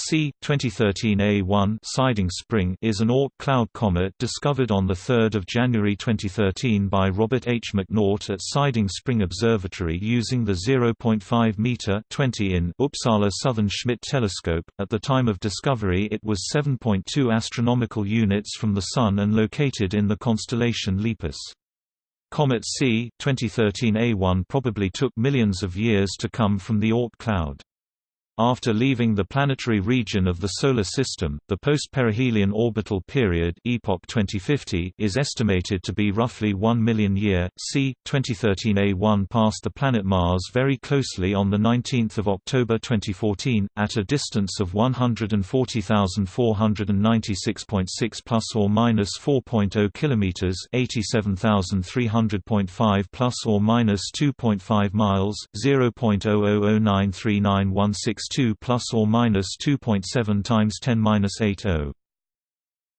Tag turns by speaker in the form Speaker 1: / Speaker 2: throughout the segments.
Speaker 1: C. 2013 A1 Siding Spring is an Oort cloud comet discovered on 3 January 2013 by Robert H. McNaught at Siding Spring Observatory using the 0.5-meter in Uppsala Southern Schmidt telescope. At the time of discovery it was 7.2 astronomical units from the Sun and located in the constellation Lepus. Comet C 2013 A1 probably took millions of years to come from the Oort cloud. After leaving the planetary region of the Solar System, the post-perihelion orbital period epoch 2050 is estimated to be roughly 1 million year. c. 2013 A1 passed the planet Mars very closely on 19 October 2014, at a distance of 140,496.6 plus or minus 4.0 km 87,300.5 plus or minus 2.5 miles, 0.000939162 2 plus or minus 2.7 times 10 minus 80.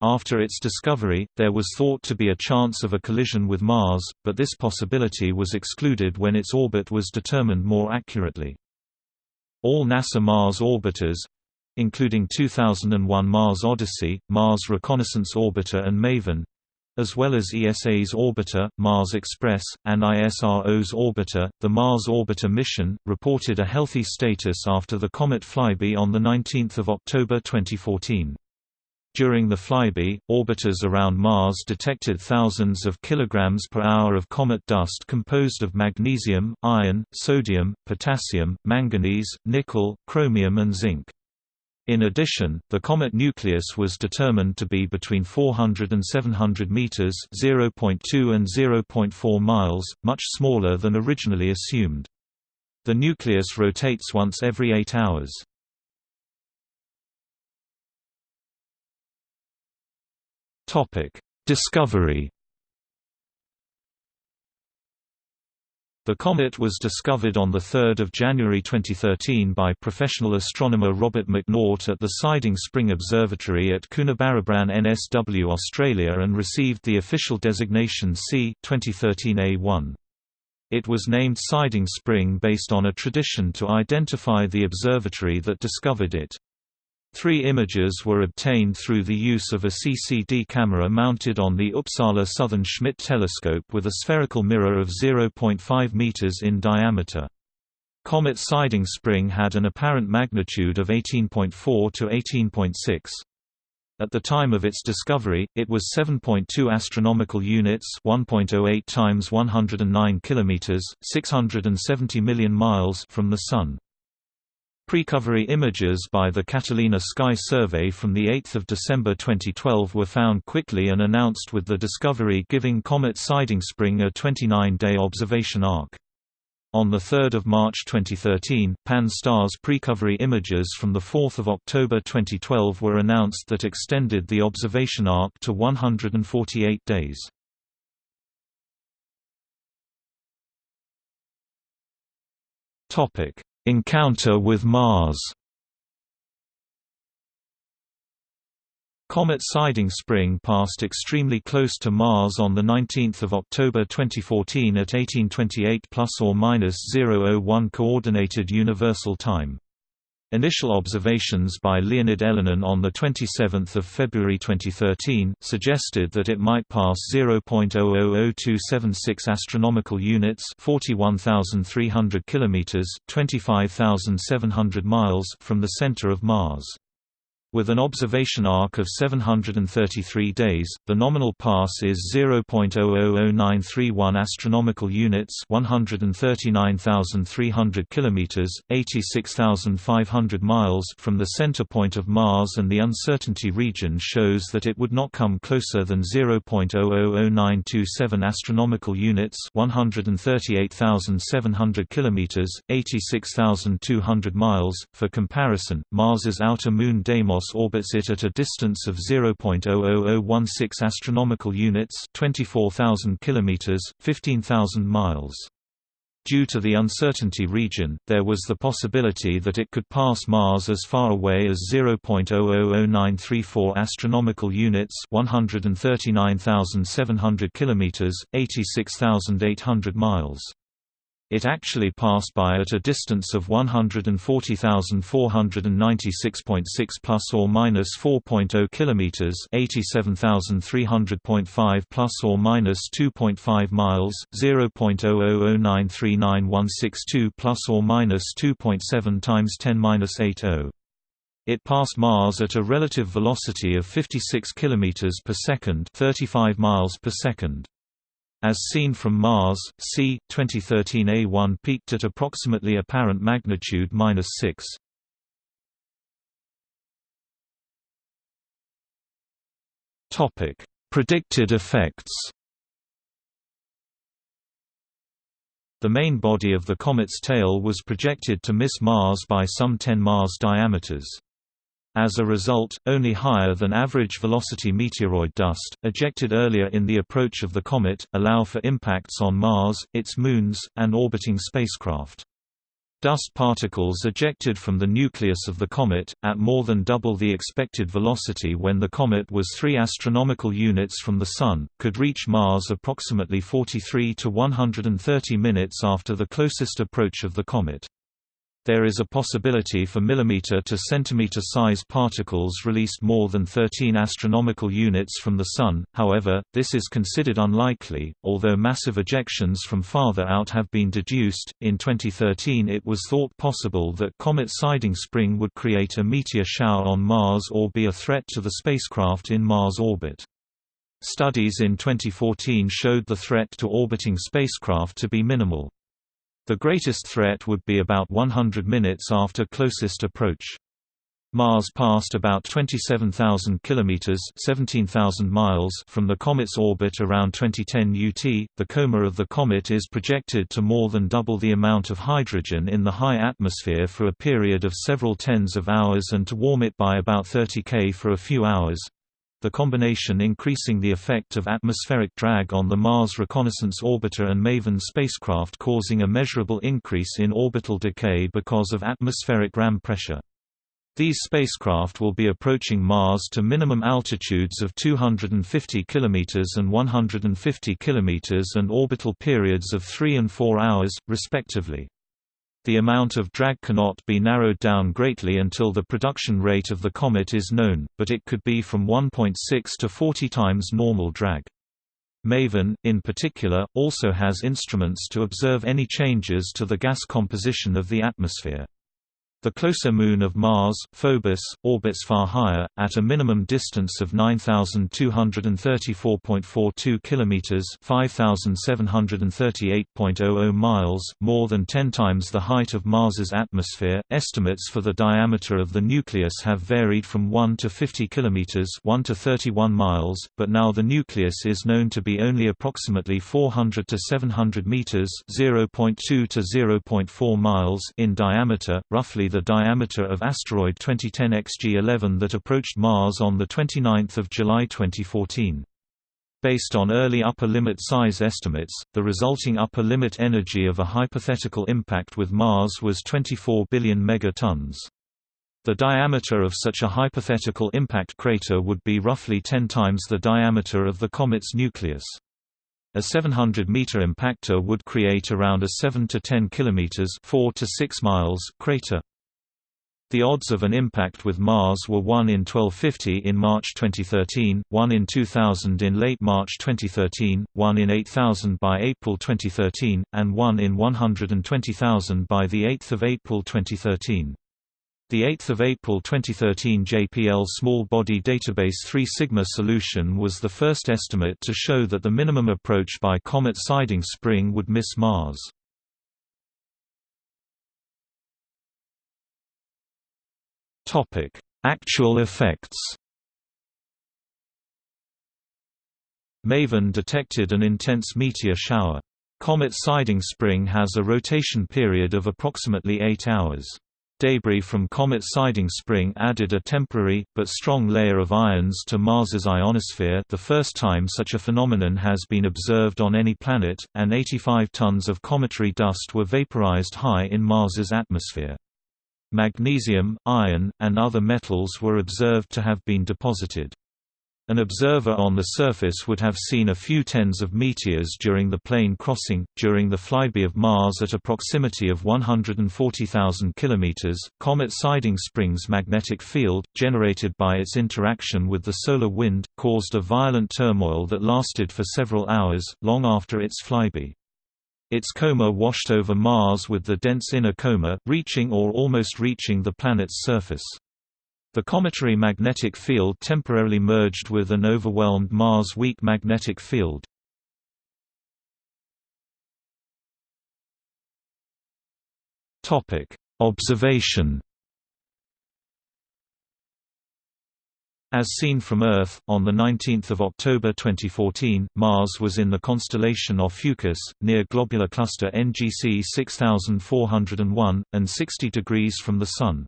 Speaker 1: After its discovery, there was thought to be a chance of a collision with Mars, but this possibility was excluded when its orbit was determined more accurately. All NASA Mars orbiters including 2001 Mars Odyssey, Mars Reconnaissance Orbiter and MAVEN as well as ESA's orbiter, Mars Express, and ISRO's orbiter. The Mars Orbiter mission reported a healthy status after the comet flyby on the 19th of October 2014. During the flyby, orbiters around Mars detected thousands of kilograms per hour of comet dust composed of magnesium, iron, sodium, potassium, manganese, nickel, chromium and zinc. In addition, the comet nucleus was determined to be between 400 and 700 meters (0.2 and 0.4 miles), much smaller than originally assumed. The nucleus rotates once every 8 hours. Topic: Discovery The comet was discovered on 3 January 2013 by professional astronomer Robert McNaught at the Siding Spring Observatory at Coonabarabran NSW Australia and received the official designation C 2013 A1. It was named Siding Spring based on a tradition to identify the observatory that discovered it. Three images were obtained through the use of a CCD camera mounted on the Uppsala Southern Schmidt telescope with a spherical mirror of 0.5 meters in diameter. Comet Siding Spring had an apparent magnitude of 18.4 to 18.6. At the time of its discovery, it was 7.2 astronomical units, 1.08 times 109 kilometers, 670 million miles from the sun. Precovery images by the Catalina Sky Survey from 8 December 2012 were found quickly and announced with the discovery giving Comet Siding Spring a 29-day observation arc. On 3 March 2013, Pan-STARRS precovery images from 4 October 2012 were announced that extended the observation arc to 148 days. Topic Encounter with Mars Comet Siding Spring passed extremely close to Mars on 19 October 2014 at 1828 plus or minus 001 Coordinated Universal Time. Initial observations by Leonid Elenin on 27 February 2013, suggested that it might pass 0.000276 astronomical units 41,300 km 25,700 miles from the center of Mars. With an observation arc of 733 days, the nominal pass is 0.000931 astronomical units, 139,300 kilometers, 86,500 miles from the center point of Mars and the uncertainty region shows that it would not come closer than 0.000927 astronomical units, 138,700 kilometers, 86,200 miles. For comparison, Mars's outer moon Deimos orbits it at a distance of 0.00016 astronomical units, 24,000 kilometers, 15,000 miles. Due to the uncertainty region, there was the possibility that it could pass Mars as far away as 0.000934 astronomical units, 139,700 kilometers, 86,800 miles. It actually passed by at a distance of 140,496.6 plus or minus 4.0 kilometers, 87,300.5 plus or minus 2.5 miles, 0.000939162 plus or minus 2.7 times 10^-80. It passed Mars at a relative velocity of 56 km per second, 35 miles per second. As seen from Mars, c. 2013 A1 peaked at approximately apparent magnitude -6. Topic: Predicted effects. The main body of the comet's tail was projected to miss Mars by some 10 Mars diameters. As a result, only higher than average velocity meteoroid dust, ejected earlier in the approach of the comet, allow for impacts on Mars, its moons, and orbiting spacecraft. Dust particles ejected from the nucleus of the comet, at more than double the expected velocity when the comet was 3 astronomical units from the Sun, could reach Mars approximately 43 to 130 minutes after the closest approach of the comet. There is a possibility for millimeter to centimeter size particles released more than 13 astronomical units from the Sun, however, this is considered unlikely, although massive ejections from farther out have been deduced. In 2013, it was thought possible that comet siding spring would create a meteor shower on Mars or be a threat to the spacecraft in Mars orbit. Studies in 2014 showed the threat to orbiting spacecraft to be minimal. The greatest threat would be about 100 minutes after closest approach. Mars passed about 27,000 kilometers (17,000 miles) from the comet's orbit around 2010 UT. The coma of the comet is projected to more than double the amount of hydrogen in the high atmosphere for a period of several tens of hours and to warm it by about 30 K for a few hours the combination increasing the effect of atmospheric drag on the Mars Reconnaissance Orbiter and MAVEN spacecraft causing a measurable increase in orbital decay because of atmospheric ram pressure. These spacecraft will be approaching Mars to minimum altitudes of 250 km and 150 km and orbital periods of 3 and 4 hours, respectively. The amount of drag cannot be narrowed down greatly until the production rate of the comet is known, but it could be from 1.6 to 40 times normal drag. MAVEN, in particular, also has instruments to observe any changes to the gas composition of the atmosphere. The closer moon of Mars, Phobos, orbits far higher, at a minimum distance of 9,234.42 kilometers (5,738.00 miles), more than 10 times the height of Mars's atmosphere. Estimates for the diameter of the nucleus have varied from 1 to 50 kilometers (1 to 31 miles), but now the nucleus is known to be only approximately 400 to 700 meters (0.2 to 0.4 miles) in diameter, roughly the diameter of asteroid 2010 XG11 that approached Mars on 29 July 2014. Based on early upper limit size estimates, the resulting upper limit energy of a hypothetical impact with Mars was 24 billion megatons. The diameter of such a hypothetical impact crater would be roughly 10 times the diameter of the comet's nucleus. A 700-meter impactor would create around a 7 to 10 kilometers (4 to 6 miles) crater. The odds of an impact with Mars were 1 in 1250 in March 2013, 1 in 2000 in late March 2013, 1 in 8000 by April 2013, and 1 in 120,000 by 8 April 2013. The 8 April 2013 JPL Small Body Database 3 Sigma solution was the first estimate to show that the minimum approach by comet siding spring would miss Mars. Topic: Actual effects. MAVEN detected an intense meteor shower. Comet siding spring has a rotation period of approximately 8 hours. Debris from Comet siding spring added a temporary, but strong layer of ions to Mars's ionosphere the first time such a phenomenon has been observed on any planet, and 85 tons of cometary dust were vaporized high in Mars's atmosphere. Magnesium, iron, and other metals were observed to have been deposited. An observer on the surface would have seen a few tens of meteors during the plane crossing. During the flyby of Mars at a proximity of 140,000 km, comet Siding Spring's magnetic field, generated by its interaction with the solar wind, caused a violent turmoil that lasted for several hours, long after its flyby. Its coma washed over Mars with the dense inner coma, reaching or almost reaching the planet's surface. The cometary magnetic field temporarily merged with an overwhelmed Mars' weak magnetic field. Observation As seen from Earth, on 19 October 2014, Mars was in the constellation of Ophiuchus, near globular cluster NGC 6401, and 60 degrees from the Sun.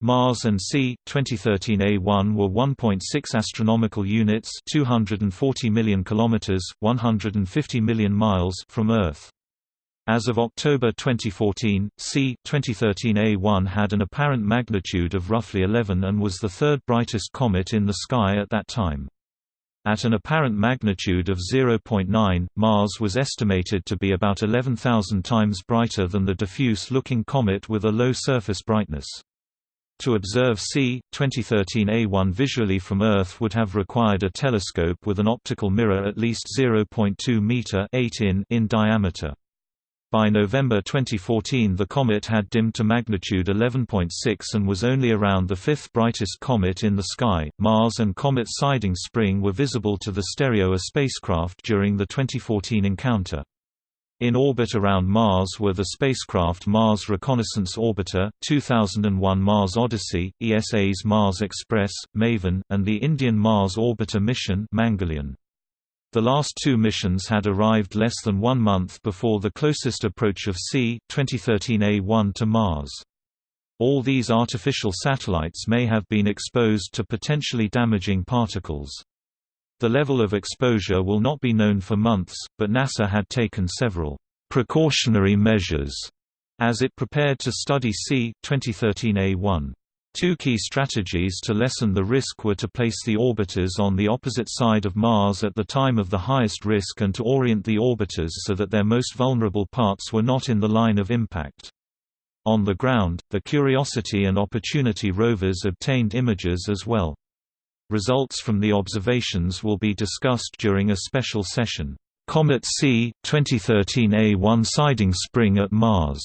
Speaker 1: Mars and C 2013 A1 were 1.6 astronomical units, 240 million kilometers, 150 million miles from Earth. As of October 2014, C 2013 A1 had an apparent magnitude of roughly 11 and was the third brightest comet in the sky at that time. At an apparent magnitude of 0.9, Mars was estimated to be about 11,000 times brighter than the diffuse-looking comet with a low surface brightness. To observe C. 2013 A1 visually from Earth would have required a telescope with an optical mirror at least 0.2 meter 8 in, in diameter. By November 2014 the comet had dimmed to magnitude 11.6 and was only around the fifth brightest comet in the sky. Mars and comet Siding Spring were visible to the STEREO-A spacecraft during the 2014 encounter. In orbit around Mars were the spacecraft Mars Reconnaissance Orbiter, 2001 Mars Odyssey, ESA's Mars Express, MAVEN, and the Indian Mars Orbiter mission Mangalyaan. The last two missions had arrived less than one month before the closest approach of C. 2013 A1 to Mars. All these artificial satellites may have been exposed to potentially damaging particles. The level of exposure will not be known for months, but NASA had taken several precautionary measures as it prepared to study C. 2013 A1. Two key strategies to lessen the risk were to place the orbiters on the opposite side of Mars at the time of the highest risk and to orient the orbiters so that their most vulnerable parts were not in the line of impact. On the ground, the Curiosity and Opportunity rovers obtained images as well. Results from the observations will be discussed during a special session, Comet C 2013 A1 Siding Spring at Mars,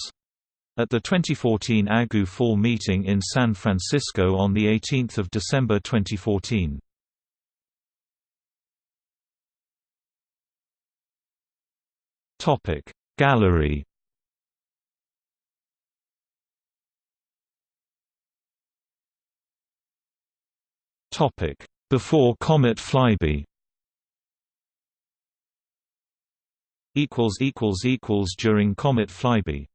Speaker 1: at the 2014 AGU Fall meeting in San Francisco on 18 December 2014. Gallery. Topic Before Comet Flyby Equals equals equals During Comet Flyby